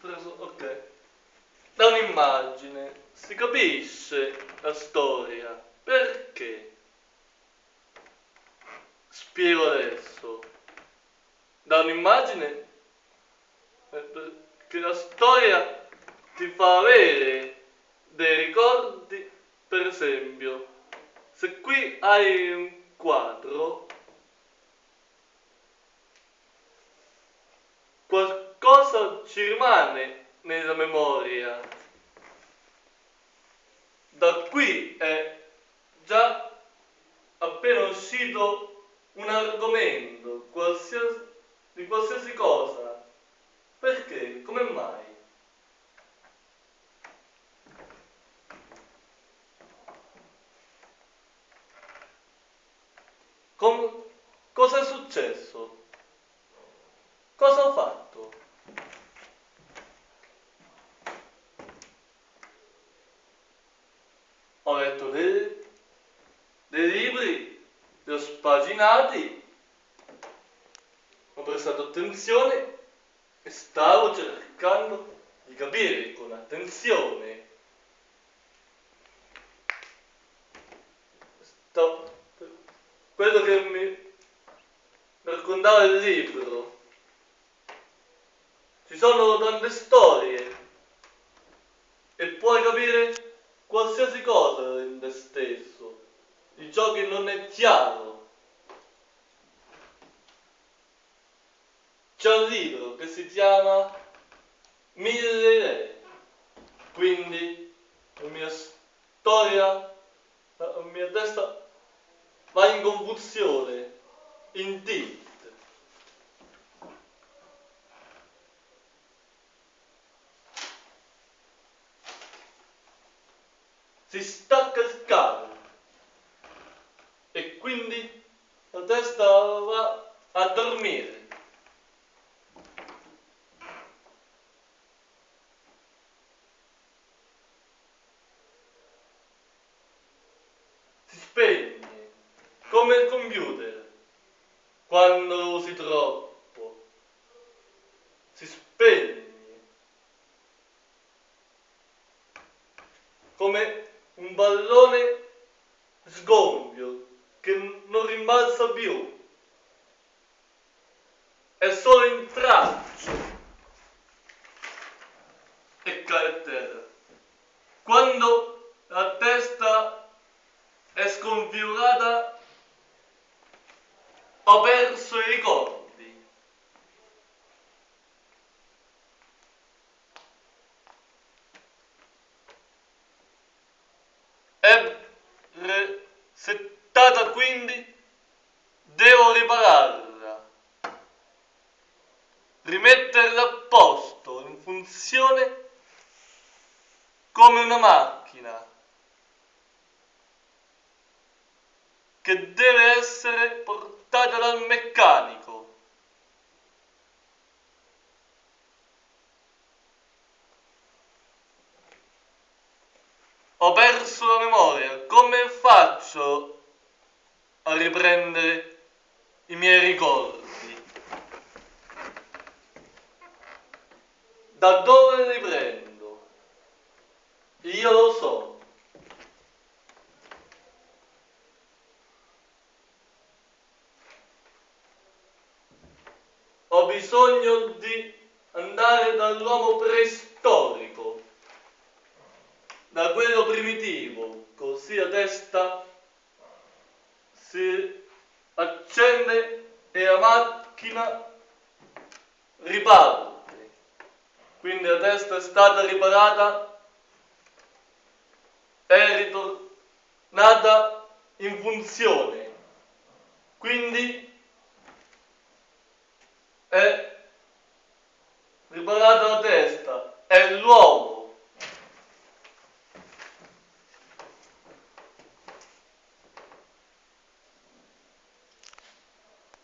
preso, ok. Da un'immagine si capisce la storia. Perché? Spiego adesso. Da un'immagine eh, che la storia ti fa avere dei ricordi, per esempio, se qui hai un quadro, ci rimane nella memoria. Da qui è già appena uscito un argomento, qualsiasi, di qualsiasi cosa. Perché? Come mai? Com- cosa è successo? Cosa ho fatto? Ho letto dei, dei libri, li ho spaginati, ho prestato attenzione e stavo cercando di capire con attenzione. Sto, quello che mi raccontava il libro. Ci sono tante storie e puoi capire qualsiasi cosa in te stesso, di ciò che non è chiaro. C'è un libro che si chiama Mille idee, quindi la mia storia, la mia testa va in confusione, in tilt. Si stacca il cavo e quindi la testa va a dormire. Si spegne come il computer quando lo usi troppo. Si spegne come pallone sgonfio che non rimbalza più. È solo in traccio e cade a terra. Quando la testa è sconfigurata ho perso i ricordi. È resettata quindi, devo ripararla, rimetterla a posto, in funzione come una macchina che deve essere portata dal meccanico. Ho perso la memoria, come faccio a riprendere i miei ricordi? Da dove li prendo? Io lo so. Ho bisogno di andare dall'uomo preistorico, da quello primitivo, così la testa si accende e la macchina riparte. Quindi la testa è stata riparata, è ritornata in funzione. Quindi è